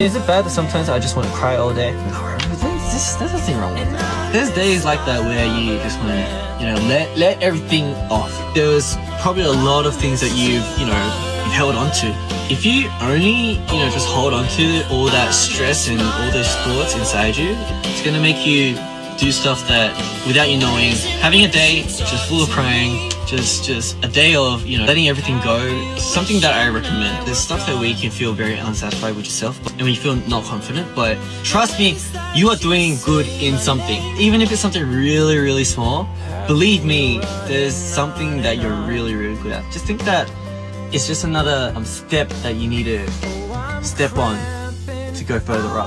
Is it bad that sometimes I just want to cry all day? No, there's, there's nothing wrong with that. There's days like that where you just want to, you know, let let everything off. There's probably a lot of things that you've, you know, you've held on to. If you only, you know, just hold on to all that stress and all those thoughts inside you, it's gonna make you do stuff that without you knowing. Having a day just full of crying, just just a day of you know letting everything go. Something that I recommend. There's stuff that we can feel very unsatisfied with yourself, and you feel not confident. But trust me, you are doing good in something, even if it's something really really small. Believe me, there's something that you're really really good at. Just think that it's just another um, step that you need to step on to go further up.